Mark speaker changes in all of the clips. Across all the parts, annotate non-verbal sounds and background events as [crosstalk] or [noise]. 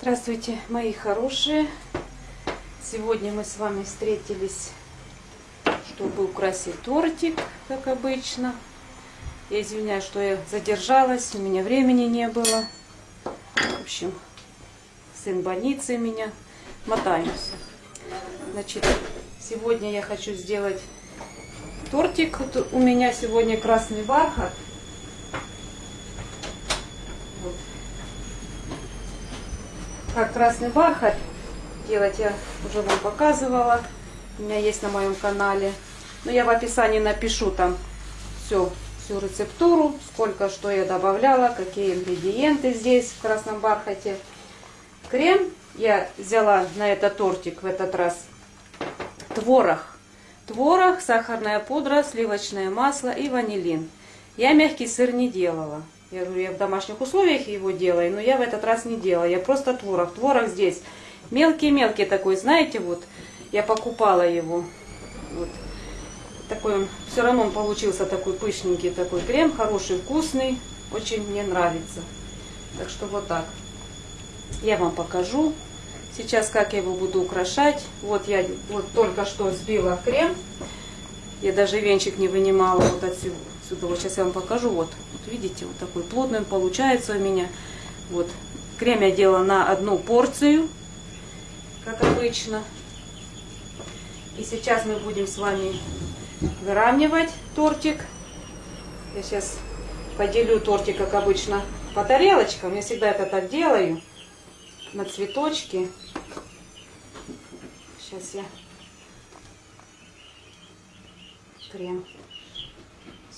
Speaker 1: Здравствуйте, мои хорошие! Сегодня мы с вами встретились, чтобы украсить тортик, как обычно. Я извиняюсь, что я задержалась, у меня времени не было. В общем, сын в больнице меня. Мотаемся. Значит, сегодня я хочу сделать тортик. Вот у меня сегодня красный бархат. Как красный бархат делать я уже вам показывала. У меня есть на моем канале. Но я в описании напишу там все, всю рецептуру, сколько что я добавляла, какие ингредиенты здесь в красном бархате. Крем я взяла на этот тортик в этот раз. Творог. Творог, сахарная пудра, сливочное масло и ванилин. Я мягкий сыр не делала. Я говорю, я в домашних условиях его делаю, но я в этот раз не делала. Я просто творог. Творог здесь мелкий-мелкий такой, знаете, вот. Я покупала его. Вот. Такой он, все равно он получился такой пышненький такой крем, хороший, вкусный. Очень мне нравится. Так что вот так. Я вам покажу. Сейчас как я его буду украшать. Вот я вот только что сбила крем. Я даже венчик не вынимала вот отсюда. Отсюда. Вот сейчас я вам покажу. Вот, вот видите, вот такой плотный он получается у меня. Вот. Крем я делала на одну порцию, как обычно. И сейчас мы будем с вами выравнивать тортик. Я сейчас поделю тортик, как обычно, по тарелочкам. Я всегда это так делаю на цветочки. Сейчас я крем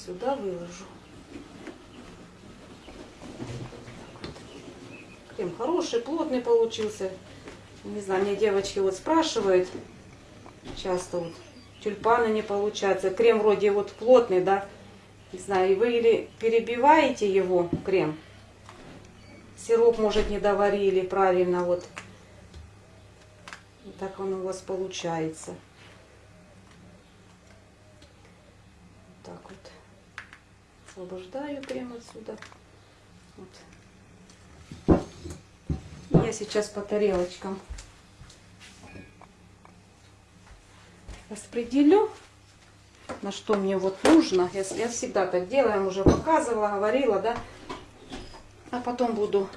Speaker 1: сюда выложу. Крем хороший, плотный получился. Не знаю, мне девочки вот спрашивают часто вот, тюльпаны не получаются. Крем вроде вот плотный, да. Не знаю, и вы или перебиваете его, крем, Сироп, может, не доварили правильно. Вот. вот так он у вас получается. Вот так вот. Освобождаю крем отсюда. Вот. Я сейчас по тарелочкам распределю, на что мне вот нужно. Я, я всегда так делаю, уже показывала, говорила, да. А потом буду,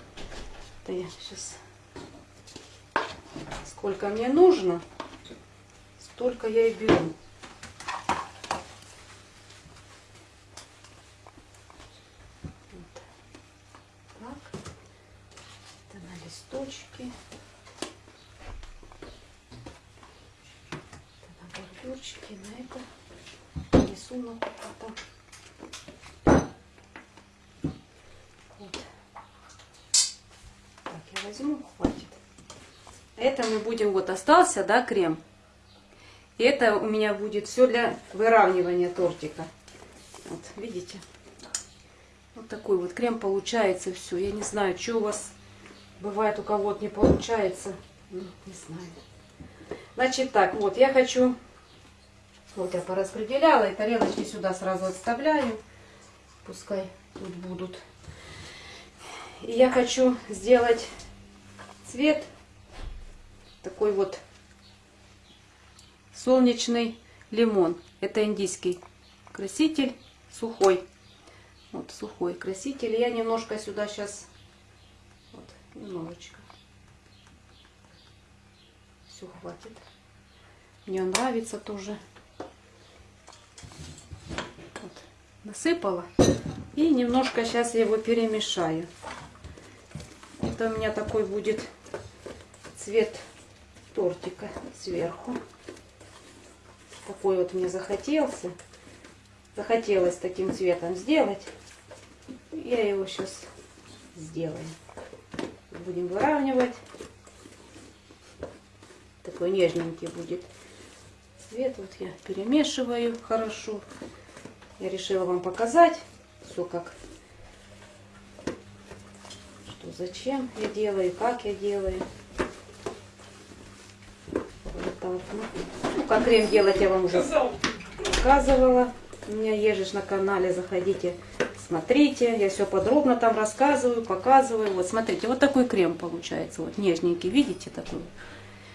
Speaker 1: да я сейчас, сколько мне нужно, столько я и беру. Вот. Так. Это на листочки. Это на бордюрчики, на это рисунок потом. возьму, хватит. Это мы будем, вот остался, да, крем. И это у меня будет все для выравнивания тортика. Вот, видите? Вот такой вот крем получается все. Я не знаю, что у вас бывает, у кого-то не получается. Ну, не знаю. Значит так, вот я хочу, вот я пораспределяла, и тарелочки сюда сразу отставляю. Пускай тут будут. И я хочу сделать цвет такой вот солнечный лимон. Это индийский краситель сухой. Вот сухой краситель. Я немножко сюда сейчас, вот, немножечко. Все хватит. Мне нравится тоже. Вот, насыпала. И немножко сейчас я его перемешаю. Это у меня такой будет цвет тортика сверху. Такой вот мне захотелся. Захотелось таким цветом сделать. Я его сейчас сделаю. Будем выравнивать. Такой нежненький будет цвет. Вот я перемешиваю хорошо. Я решила вам показать все как что зачем я делаю, как я делаю так. Ну, как крем делать я вам уже показывала. У меня ежешь на канале, заходите, Смотрите, я все подробно там рассказываю, показываю. Вот смотрите, вот такой крем получается, вот нежненький, видите такой?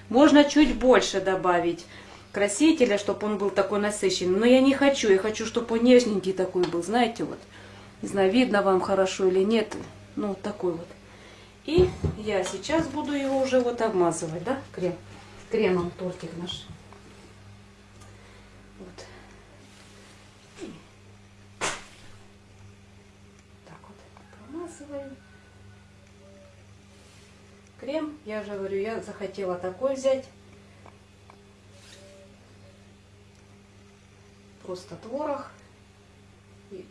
Speaker 1: Можно чуть больше добавить красителя, чтобы он был такой насыщенный. Но я не хочу, я хочу, чтобы он нежненький такой был, знаете, вот. Не знаю, видно вам хорошо или нет. Ну, вот такой вот. И я сейчас буду его уже вот обмазывать, да, крем. Кремом тортик наш. Вот. Так вот промазываем. Крем, я же говорю, я захотела такой взять. Просто творог. И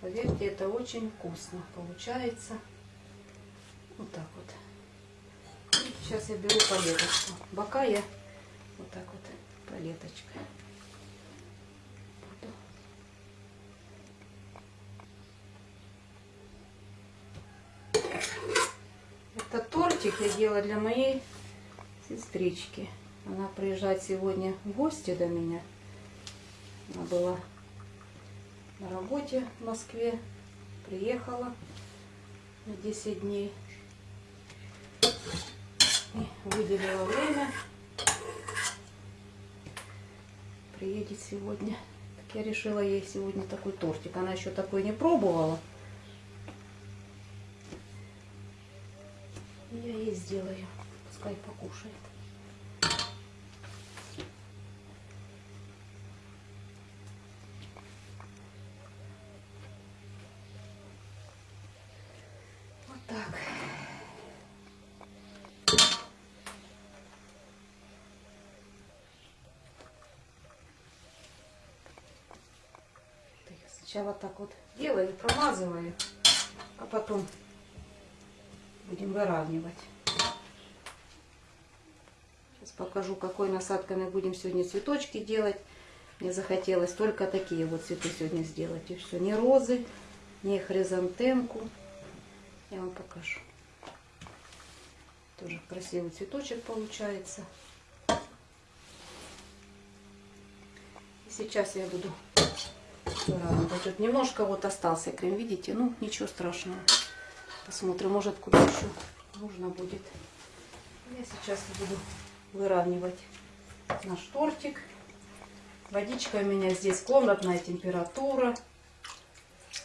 Speaker 1: поверьте, это очень вкусно получается. Вот так вот. Сейчас я беру палеточку. Бока я вот так вот палеточкой. Этот тортик я делала для моей сестрички. Она приезжает сегодня в гости до меня. Она была на работе в Москве. Приехала на 10 дней. И выделила время. Приедет сегодня. Так я решила ей сегодня такой тортик. Она еще такой не пробовала. Я ей сделаю. Пускай покушает. Вот так. Так, Сначала так вот делаю, промазываю, а потом будем выравнивать. Сейчас покажу, какой насадкой мы будем сегодня цветочки делать. Мне захотелось только такие вот цветы сегодня сделать. И все, не розы, не хризантемку. Я вам покажу. Тоже красивый цветочек получается. И сейчас я буду выравнивать. Тут немножко вот остался крем, видите? Ну, ничего страшного. Посмотрим, может, куда еще нужно будет. Я сейчас буду выравнивать наш тортик. Водичка у меня здесь комнатная температура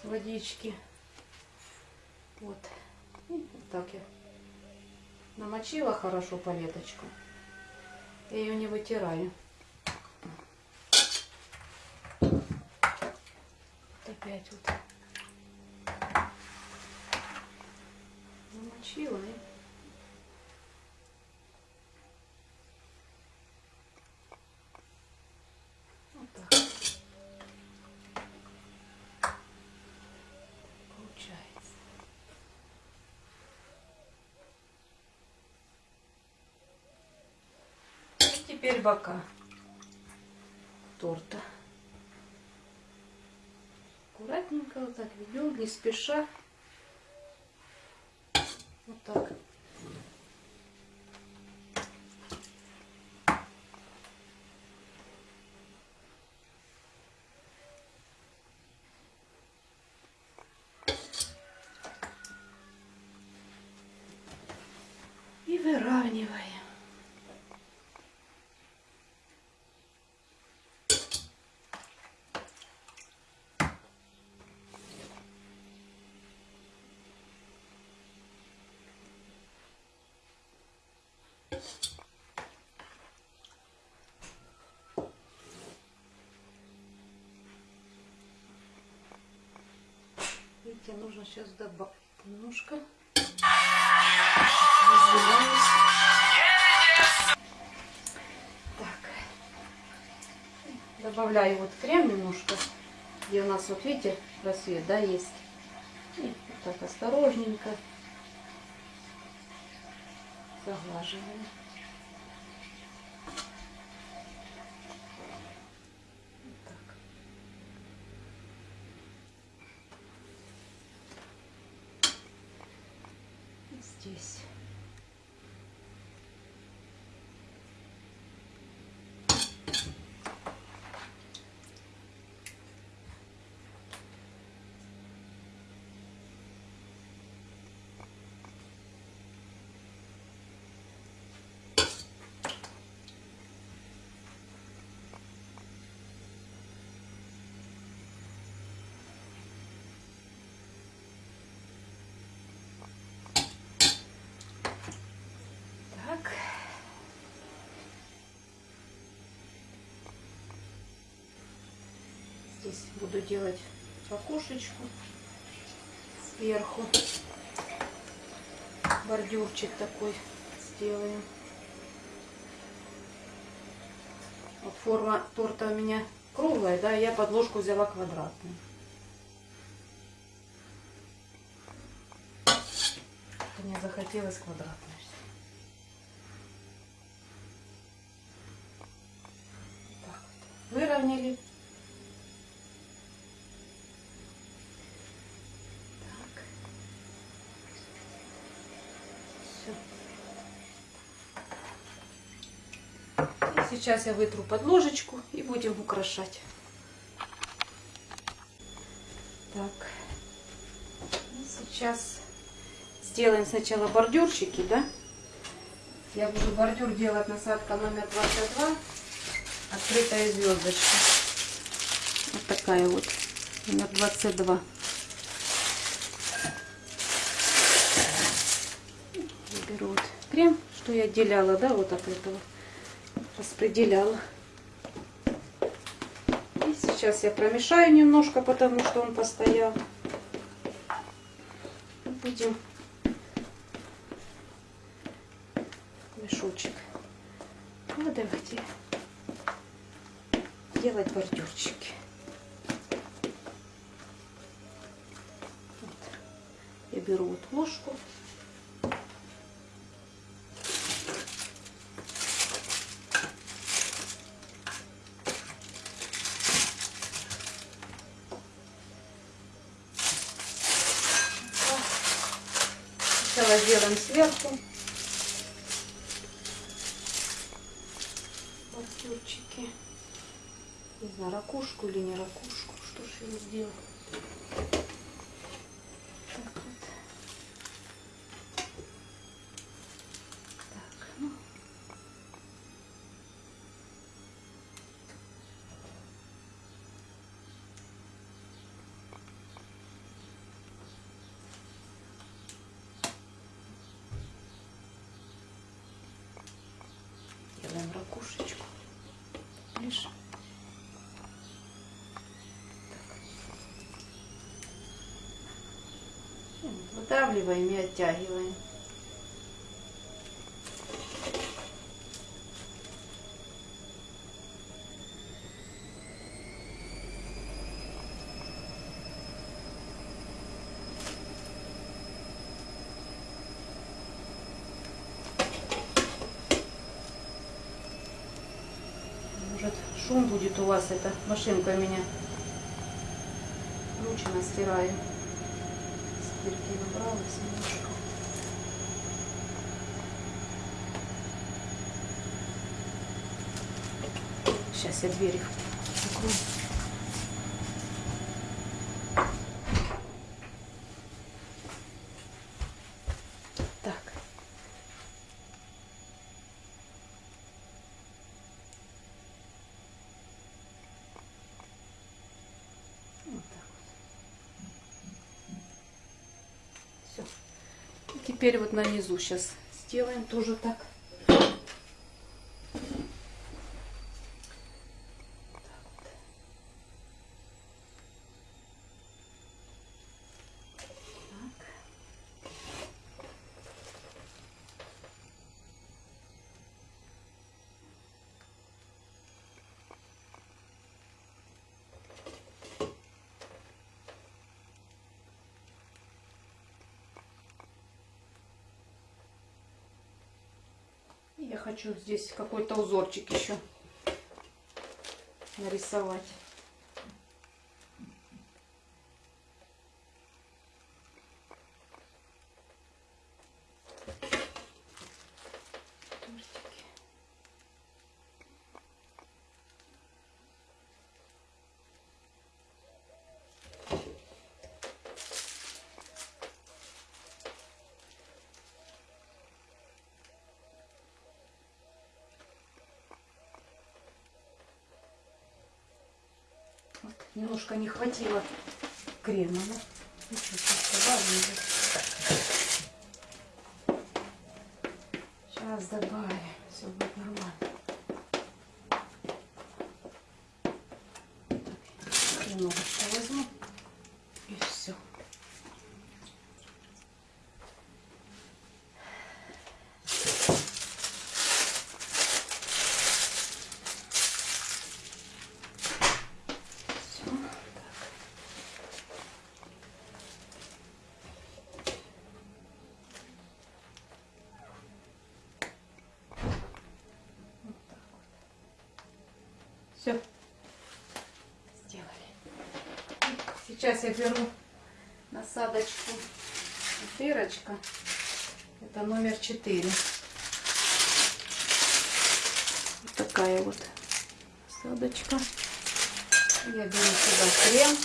Speaker 1: водички. Вот. И вот так я намочила хорошо палеточку. Я ее не вытираю. Опять вот намочила и вот так получается. И теперь бока торта. Аккуратненько вот так ведем, не спеша. Вот так. И выравниваем. Видите, нужно сейчас добавить немножко. Так. Добавляю вот крем немножко, где у нас, вот видите, просвет, да, есть. И вот так осторожненько заглаживаем. Вот так. И здесь. Здесь буду делать окошечку сверху. Бордюрчик такой сделаем. Вот форма торта у меня круглая, да, я подложку взяла квадратную. Мне захотелось квадратной. Так вот. Выровняли. Так. Все. И сейчас я вытру под ложечку и будем украшать. Так. И сейчас сделаем сначала бордюрчики, да? Я буду бордюр делать насадка номер 22. Открытая звездочка. Вот такая вот. Номер 22. Я беру вот крем, что я отделяла, да, вот от этого. Распределяла. И сейчас я промешаю немножко, потому что он постоял. Будем мешочек. Ну, давайте делать бордюрчики. Вот. Я беру вот ложку. Сначала сделаем сверху. бордюрчики. Не знаю, ракушку или не ракушку. Что ж его сделать? Так вот. Так, ну. Делаем ракушечку. Лишь. Так. И вот Выдавливаем и оттягиваем. Может шум будет у вас, эта машинка меня ручно стираю. Стирки набралась немножко. Сейчас я двери закрою. Так. Вот так вот. Все. И теперь вот на низу сейчас сделаем тоже так. Я хочу здесь какой-то узорчик еще нарисовать. Тортики. Вот, немножко не хватило крема. Ну, ничего, сейчас добавим. Сейчас добавим. Все будет нормально. Так, немного Все. Сделали. Сейчас я беру насадочку. Дырочка. Это номер 4. Вот такая вот насадочка. Я беру сюда крем.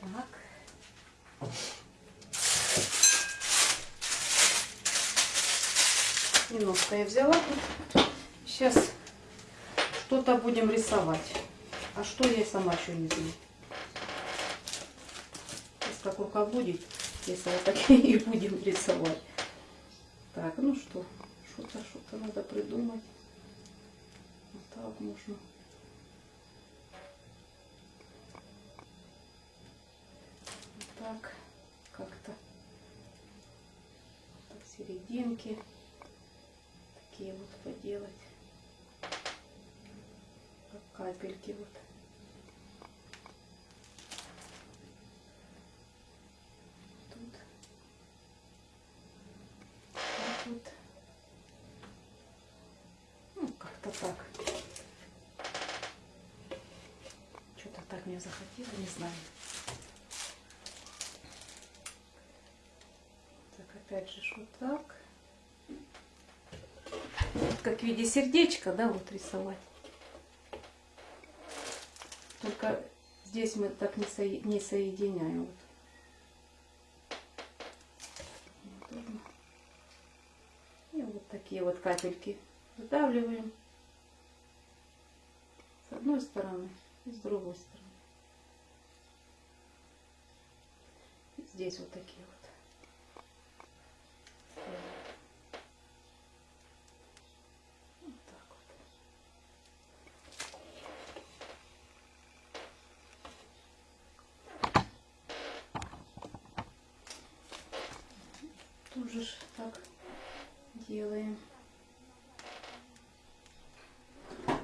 Speaker 1: Так. Немножко я взяла. Сейчас что-то будем рисовать. А что я сама еще не знаю. Сейчас как рука будет, вот так [laughs] и будем рисовать. Так, ну что, что-то, что-то надо придумать. Вот так можно. Капельки вот. Тут. Вот. Ну, как-то так. Что-то так мне захотело, не знаю. Так, опять же, вот так. Вот как в виде сердечка, да, вот рисовать. Только здесь мы так не, со... не соединяем. И вот такие вот капельки выдавливаем с одной стороны и с другой стороны. И здесь вот такие. Вот так вот. Тоже ж так делаем. Вот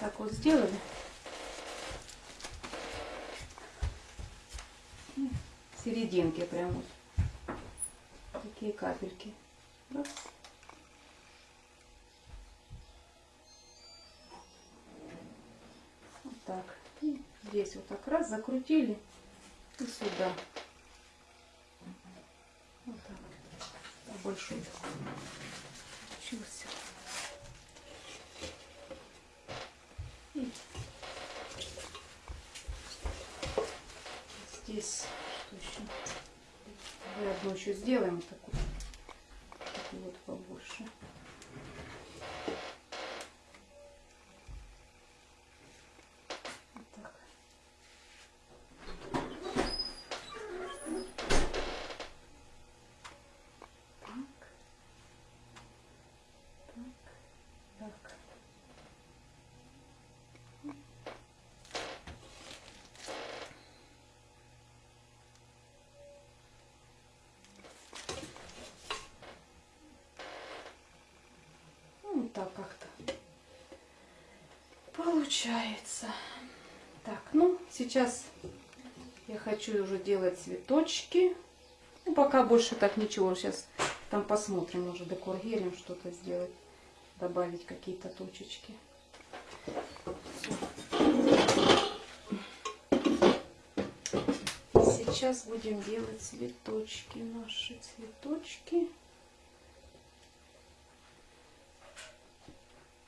Speaker 1: так вот сделали. Серединки прям вот. Такие капельки. Раз. Вот так. И здесь вот так раз закрутили и сюда. Вот так. Большой получился. И здесь? Давай одну еще сделаем вот такую. Вот так. Так. Так. Так. Ну, вот так как-то получается. Так, ну, сейчас я хочу уже делать цветочки. Ну, пока больше так ничего. Сейчас там посмотрим, может декор что-то сделать. Добавить какие-то точечки. Сейчас будем делать цветочки. Наши цветочки.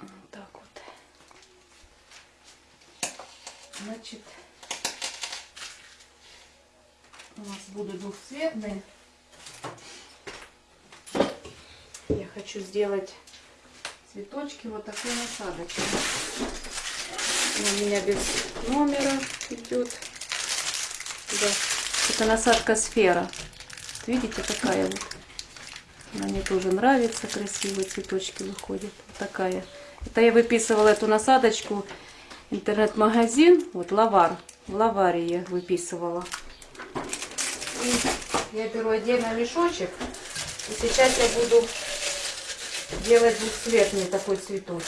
Speaker 1: Вот так вот. Значит, у нас будут двухцветные. Я хочу сделать цветочки вот такой насадочкой. У меня без номера идет. Да. Это насадка сфера. Вот видите, такая вот. Она мне тоже нравится, красивые цветочки выходят. Вот такая. Это я выписывала эту насадочку интернет-магазин, вот Лавар, в Лаваре я выписывала. И я беру отдельно мешочек, и сейчас я буду делать двухцветный такой цветочек.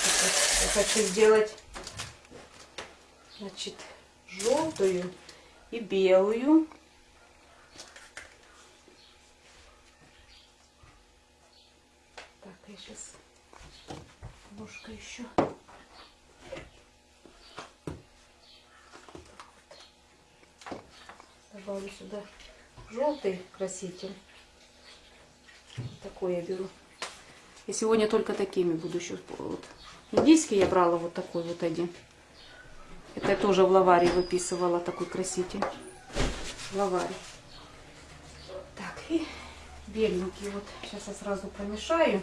Speaker 1: Я хочу сделать, значит, желтую и белую. сейчас ложка еще. Добавлю сюда желтый краситель. Такой я беру. И сегодня только такими буду еще. Вот. Индийский я брала вот такой вот один. Это я тоже в лаваре выписывала такой краситель. В лаваре. Так, и беленький. Вот сейчас я сразу промешаю.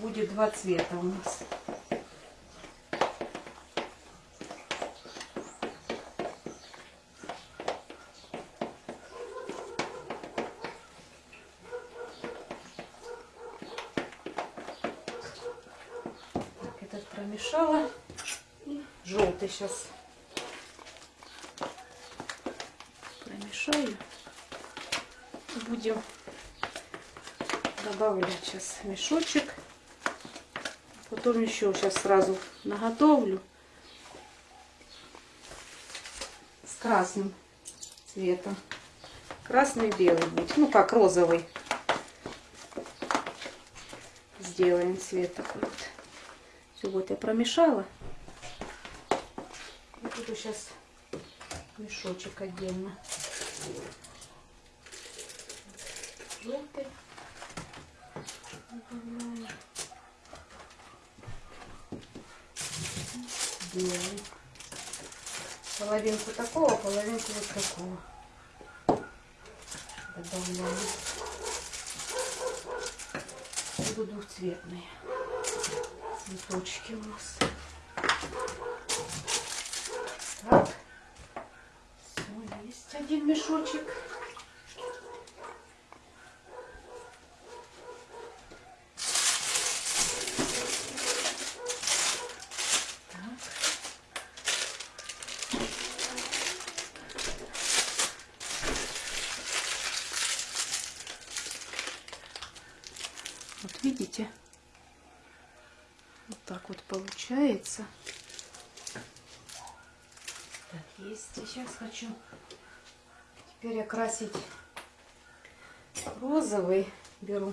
Speaker 1: Будет два цвета у нас. Так, этот промешала. И желтый сейчас промешаю. Будем добавлять сейчас мешочек. Потом еще сейчас сразу наготовлю с красным цветом. Красный белый будет. Ну как розовый. Сделаем цвет такой вот. Все, вот я промешала. Буду сейчас мешочек отдельно. Желтый. Добавляю. Белый. Половинку такого, половинку вот такого. Добавляю. Будут двухцветные цветочки у нас. Так. Все, есть один мешочек. Вот видите? Вот так вот получается. Так, есть. Сейчас хочу теперь окрасить розовый. Беру.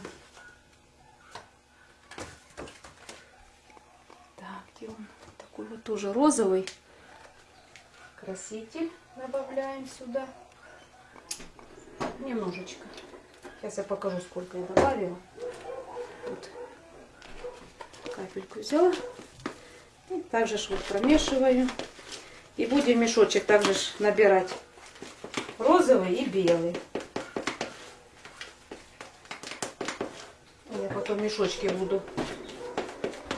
Speaker 1: Так, где он? Такой вот тоже розовый краситель добавляем сюда. Немножечко. Сейчас я покажу, сколько я добавила. Вот капельку взяла. И также вот промешиваю. И будем мешочек также набирать белый. Я потом мешочки буду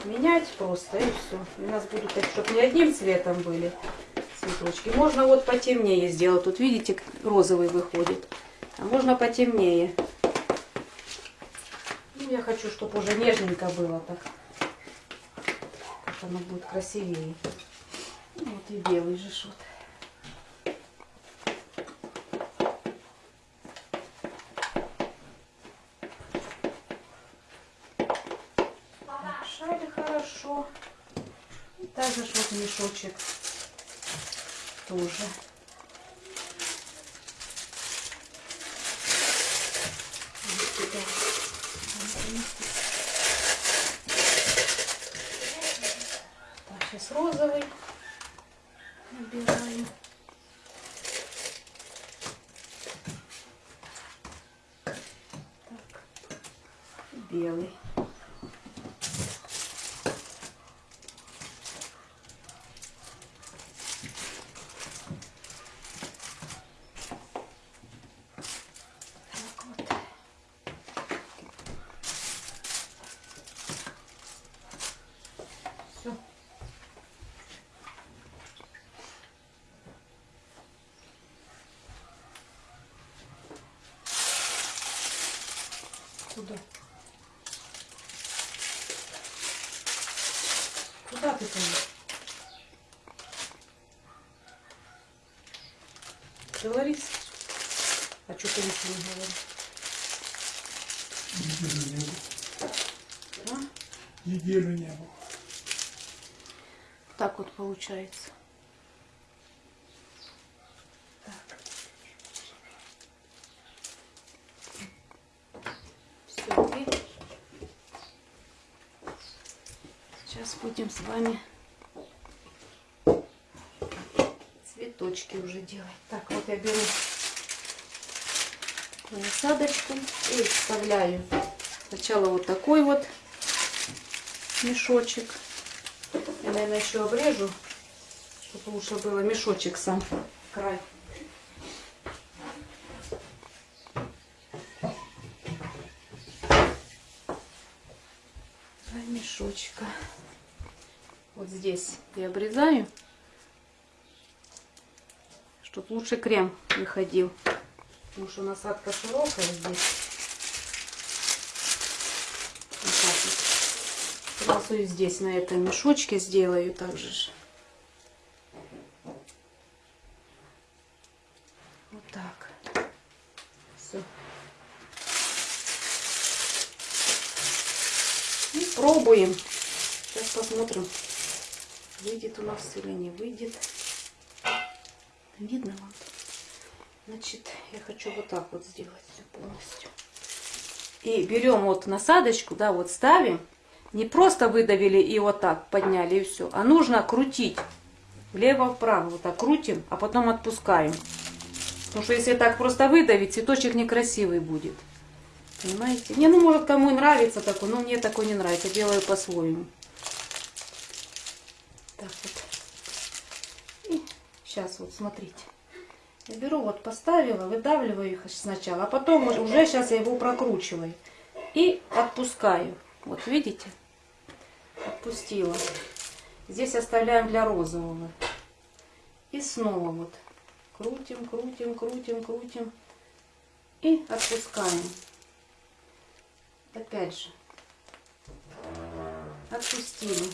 Speaker 1: менять просто и все. У нас будут, чтобы не одним цветом были цветочки. Можно вот потемнее сделать. Тут видите, розовый выходит. А можно потемнее. Ну, я хочу, чтобы уже нежненько было так. Как оно будет красивее. Вот и белый же ж вот. Мешали хорошо. И также вот мешочек тоже. Вот сюда. Так, сейчас розовый набираю. Так, белый. Так вот. Все. Куда? Куда ты там? Говори. А что ты ничего не говоришь?
Speaker 2: Неделю не было.
Speaker 1: А?
Speaker 2: Неделю не было.
Speaker 1: Так вот получается. Все, и будем с вами цветочки уже делать. Так, вот я беру насадочку и вставляю сначала вот такой вот мешочек. Я, наверное, еще обрежу, чтобы лучше было мешочек сам край. Два мешочка. Вот здесь я обрезаю, лучше крем выходил. Потому что насадка широкая здесь. Вот так вот. Сразу и здесь на этом мешочке сделаю также. же. Вот так. Все. И пробуем. Сейчас посмотрим, выйдет у нас или не выйдет. Вот так вот сделать полностью. И берем вот насадочку, да, вот ставим. Не просто выдавили и вот так подняли и все, а нужно крутить влево-вправо. Вот так крутим, а потом отпускаем. Потому что если так просто выдавить, цветочек некрасивый будет. Понимаете? Не, ну может кому нравится такой, но мне такой не нравится. Делаю по-своему. Так вот. И сейчас вот смотрите. Я беру, вот поставила, выдавливаю их сначала, а потом уже, сейчас я его прокручиваю. И отпускаю. Вот видите? Отпустила. Здесь оставляем для розового. И снова вот. Крутим, крутим, крутим, крутим. И отпускаем. Опять же. Отпустили.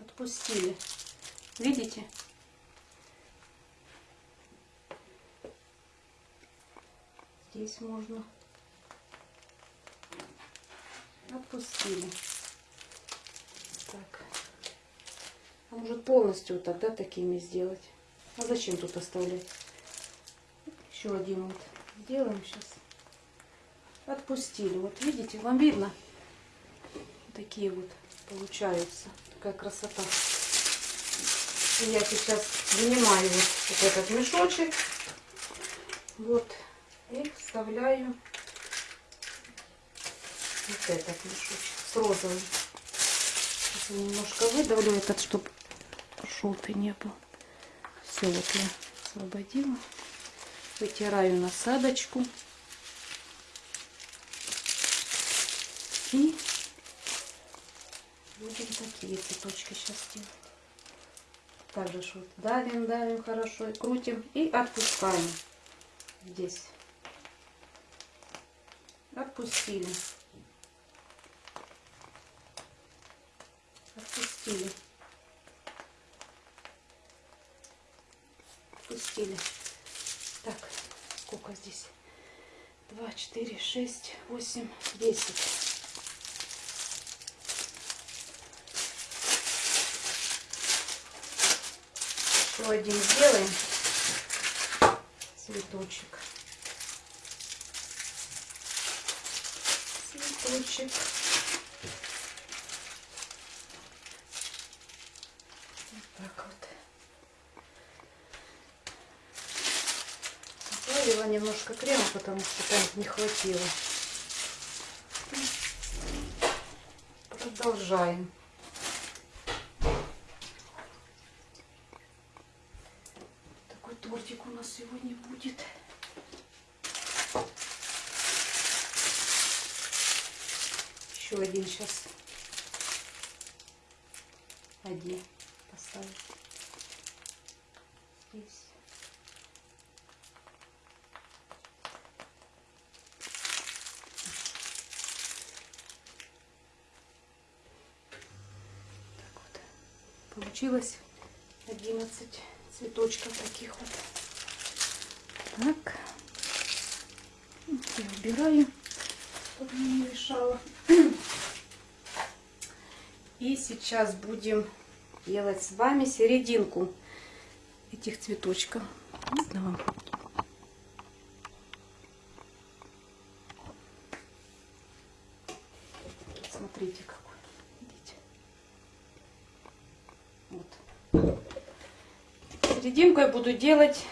Speaker 1: Отпустили. Видите? Здесь можно. Отпустили. Так. А может полностью вот тогда такими сделать? А зачем тут оставлять? Еще один вот сделаем сейчас. Отпустили. Вот видите, вам видно? Такие вот получаются. Такая красота. Я сейчас вынимаю вот, вот этот мешочек. Вот. И вставляю вот этот мешочек с розовым. Сейчас я немножко выдавлю этот, чтобы желтый не был. Все, вот я освободила. Вытираю насадочку. И будем такие цветочки сейчас делать. Также вот давим, давим хорошо, крутим и отпускаем здесь. Отпустили. Отпустили. Отпустили. Так, сколько здесь? Два, четыре, шесть, восемь, десять. Еще один сделаем цветочек. Цветочек. Вот так вот. Добавила немножко крема, потому что там не хватило. Продолжаем. Такой тортик у нас сегодня будет. Еще один сейчас. Один поставить. Здесь. Так вот. Получилось 11 цветочков таких вот. Так. Я убираю, чтобы не мешало. И сейчас будем делать с вами серединку этих цветочков. Видно вам? Смотрите, какой. Видите? Вот. Серединку я буду делать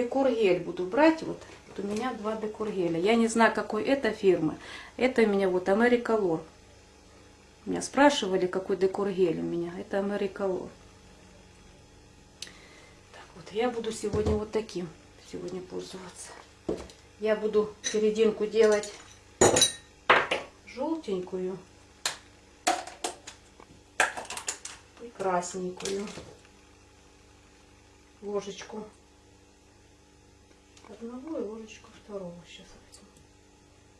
Speaker 1: декор-гель. Буду брать вот. Вот у меня два декор-геля. Я не знаю, какой это фирмы. Это у меня вот Americolor. Меня спрашивали, какой декор-гель у меня. Это Americolor. Так вот, я буду сегодня вот таким сегодня пользоваться. Я буду серединку делать желтенькую и красненькую ложечку одного и ложечку второго сейчас возьму.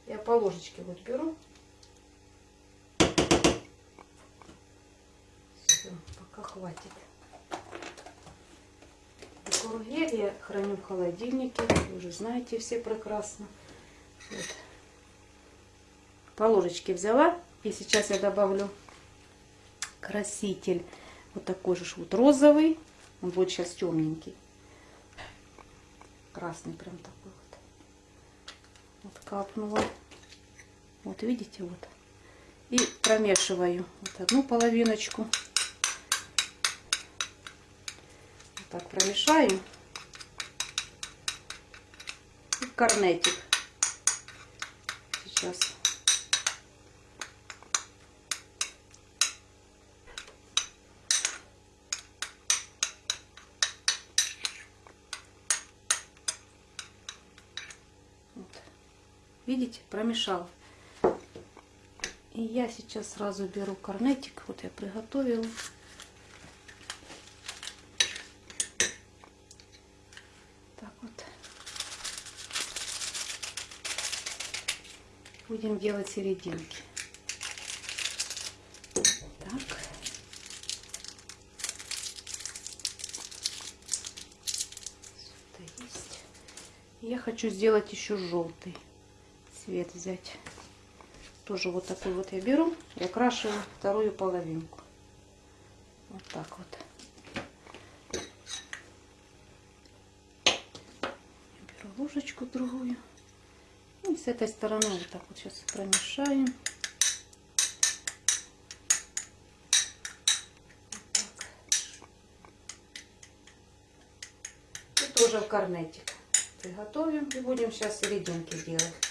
Speaker 1: Я по ложечке вот беру. Все, пока хватит. Декор-гель я храню в холодильнике. Вы уже знаете все прекрасно. Вот. По ложечке взяла. И сейчас я добавлю краситель. Вот такой же вот розовый. Он будет сейчас темненький. Красный прям такой вот. Вот капнула. Вот видите, вот. И промешиваю вот одну половиночку. Вот так промешаю. И корнетик. Сейчас. Вот. Видите, промешал. И я сейчас сразу беру корнетик. Вот я приготовила. Так вот. Будем делать серединки. Так. Я хочу сделать еще желтый цвет взять. Тоже вот такой вот я беру и окрашиваю вторую половинку. Вот так вот. Беру ложечку другую. И с этой стороны вот так вот сейчас промешаем. Вот. И тоже в корнетик приготовим и будем сейчас серединки делать.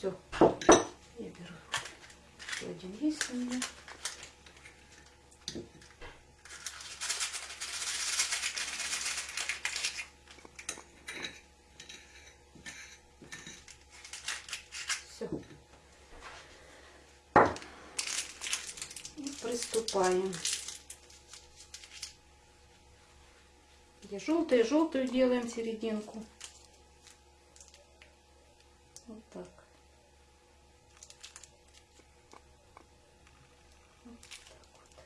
Speaker 1: Все. Я беру. Еще один есть у меня. Все. И приступаем. Где желтую, желтую делаем серединку. Вот так. Вот так вот.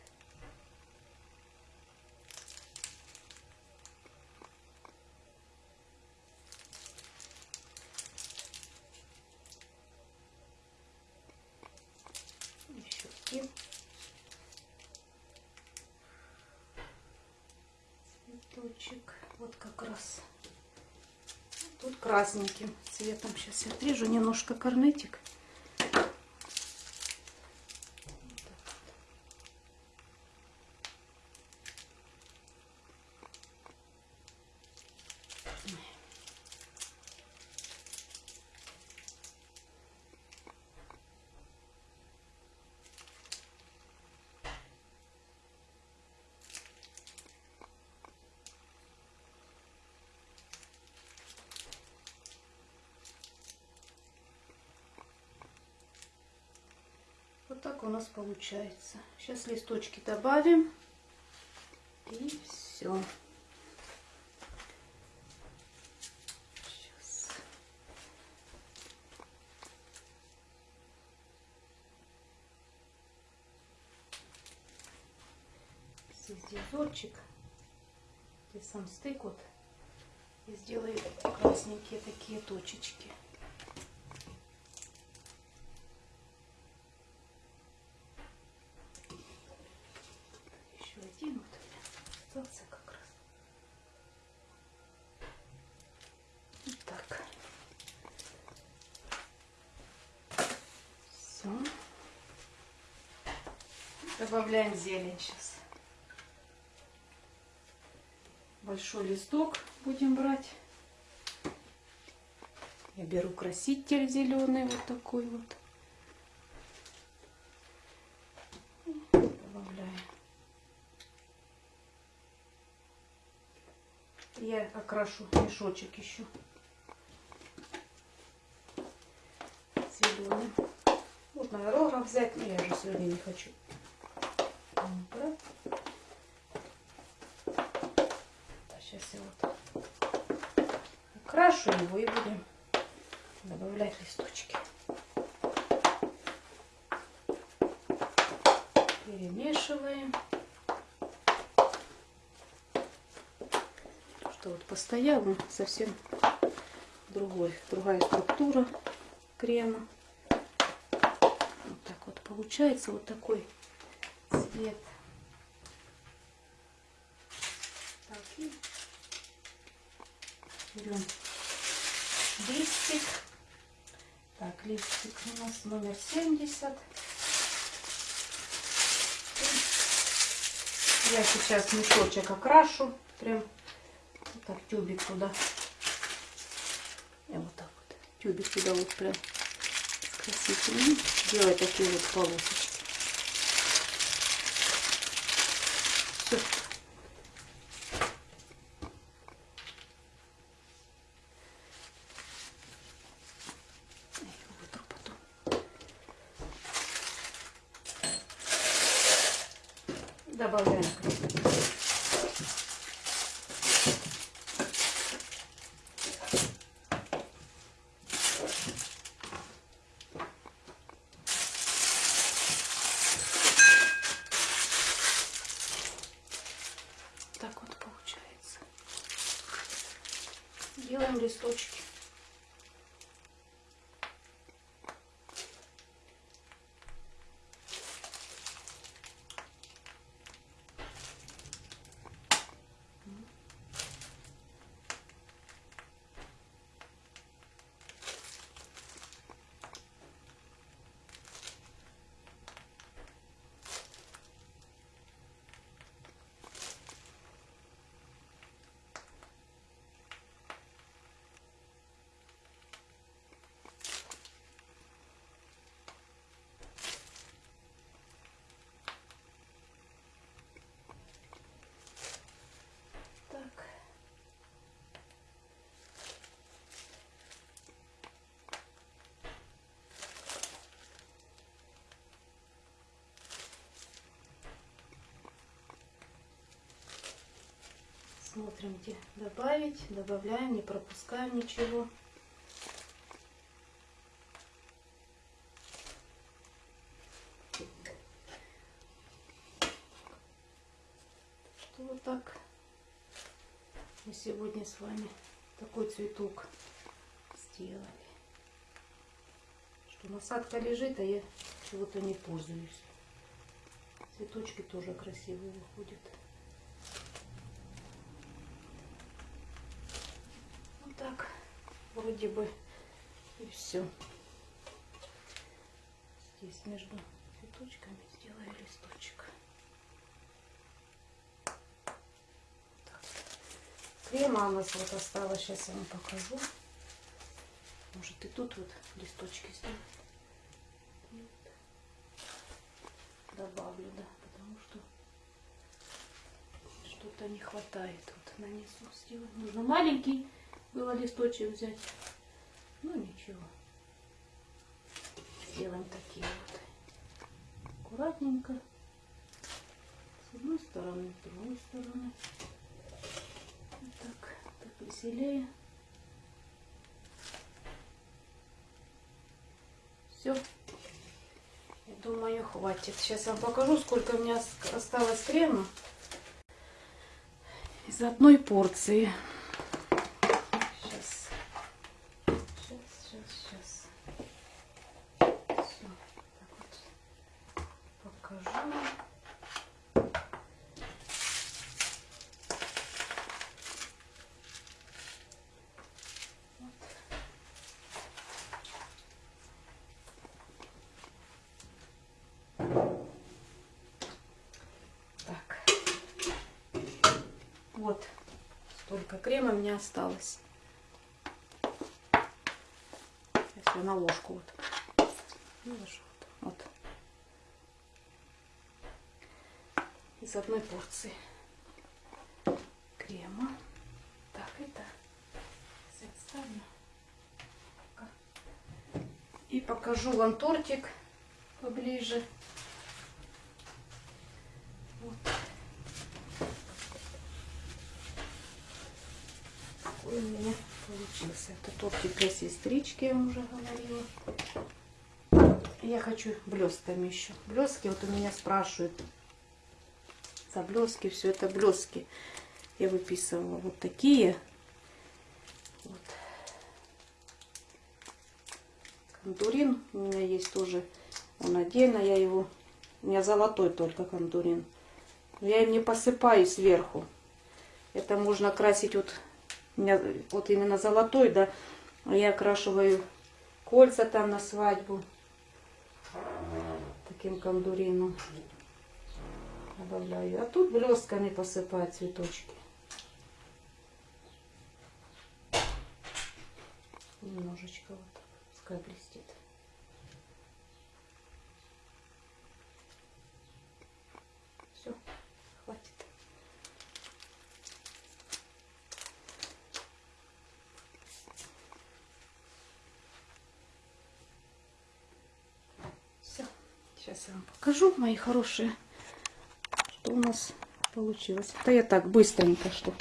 Speaker 1: Еще один. Цветочек. Вот как раз. Тут красненьким цветом. Сейчас я отрежу немножко корнетик. Получается. Сейчас листочки добавим. И все. Сейчас. Здесь дизорчик. Здесь сам стык вот. И сделаю красненькие такие точечки. Еще один вот у меня остался как раз. Вот так. Все. Добавляем зелень сейчас. Большой листок будем брать. Я беру краситель зеленый, вот такой вот. Добавляю. Я окрашу мешочек еще зеленым. Вот на рога взять, но я же сегодня не хочу. Вот, брать. Сейчас я вот окрашу его и будем добавлять листочки. Перемешиваем. Что вот постоял, он совсем другой, другая структура крема. Вот так вот получается вот такой цвет. Так, и берем листик. Так, листик у нас номер 70. Я сейчас мешочек окрашу. Прям вот так тюбик туда. Я вот так вот. Тюбик туда вот прям с красителем. Делаю такие вот полосочки. Все. Я его вытру потом. Добавляем краситель. Так вот получается. Делаем листочки. Так. Смотрим, где добавить. Добавляем, не пропускаем ничего. Что вот так мы сегодня с вами такой цветок сделали. Что насадка лежит, а я чего-то не пользуюсь. Цветочки тоже красивые выходят. Вот так вроде бы и все. Здесь между цветочками сделаю листочек. Крема у нас вот осталось. Сейчас я вам покажу. Может и тут вот листочки сделать. Добавлю, да, потому что что-то не хватает. Вот нанесу, сделать. Нужно маленький было листочек взять. Ну ничего. Сделаем такие вот. Аккуратненько. С одной стороны, с другой стороны. Вот так, так веселее. Все. Я думаю, хватит. Сейчас вам покажу, сколько у меня осталось крема из одной порции. Сейчас. Сейчас, сейчас, сейчас. Все. Так вот. Покажу. Вот. Столько крема у меня осталось. Я на ложку вот. Вот. Из одной порции крема. Так, это. И покажу вам тортик поближе. У меня получился. Это тортик для сестрички, я вам уже говорила. Я хочу блестками еще. Блески вот у меня спрашивают. За блески, все это блески. Я выписывала вот такие. Вот. Кондурин у меня есть тоже. Он отдельно, я его... У меня золотой только кондурин. Я им не посыпаю сверху. Это можно красить вот... Меня вот именно золотой, да. Я окрашиваю кольца там на свадьбу. Таким кондурином. Добавляю. А тут блестками посыпаю цветочки. Немножечко вот. Пускай блестит. Все, хватит. Все. Я вам покажу, мои хорошие, что у нас получилось. Это я так быстренько, что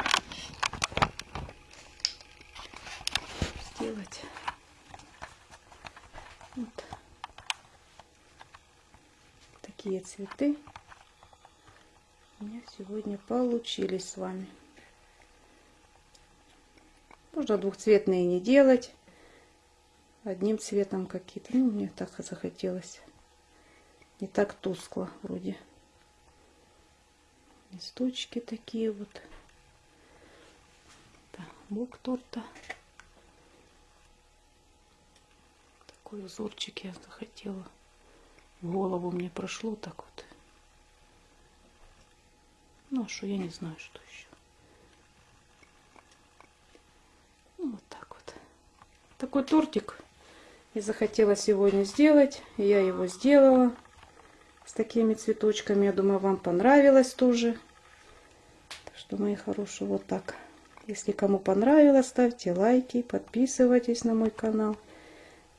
Speaker 1: сделать. Вот. Такие цветы у меня сегодня получились с вами. Можно двухцветные не делать. Одним цветом какие-то. Ну, мне так захотелось. Не так тускло вроде. Листочки такие вот. Так, бок торта. Такой узорчик я захотела. В голову мне прошло так вот. Ну, а что, я не знаю, что еще. Ну, вот так вот. Такой тортик я захотела сегодня сделать. Я его сделала с такими цветочками. Я думаю, вам понравилось тоже. Так что, мои хорошие, вот так. Если кому понравилось, ставьте лайки, подписывайтесь на мой канал.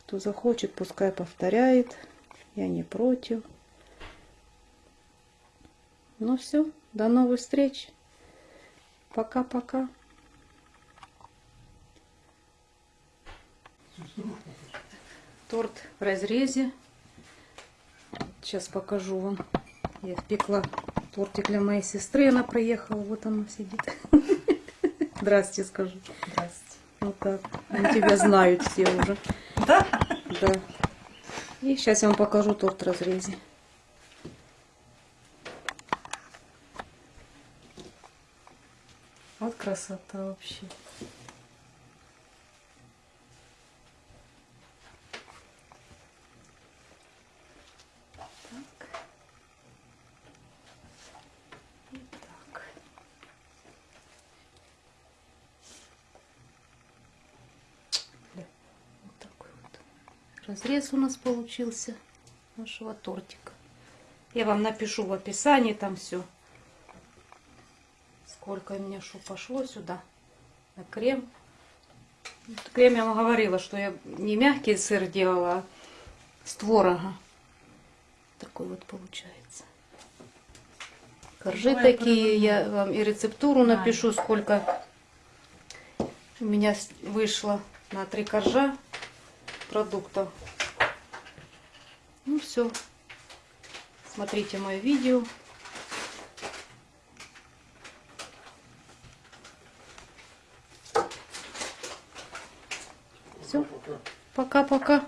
Speaker 1: Кто захочет, пускай повторяет. Я не против. Ну все, до новых встреч. Пока-пока. Торт в разрезе. Сейчас покажу вам. Я пекла тортик для моей сестры. Она приехала. Вот она сидит. [laughs] Здрасте, скажу.
Speaker 2: Здрасте.
Speaker 1: Вот так. Они тебя знают все уже. [laughs]
Speaker 2: Да?
Speaker 1: Да. И сейчас я вам покажу торт в разрезе.
Speaker 2: Вот красота вообще.
Speaker 1: Так. И так.
Speaker 2: Бля.
Speaker 1: Вот такой вот разрез у нас получился нашего тортика. Я вам напишу в описании там все. Сколько у меня что пошло сюда на крем. Крем я вам говорила, что я не мягкий сыр делала, а с творога. Такой вот получается. Коржи
Speaker 2: Давай
Speaker 1: такие, я вам и рецептуру напишу, сколько у меня вышло на три коржа продуктов. Ну все. Смотрите мое видео. Все. Пока-пока.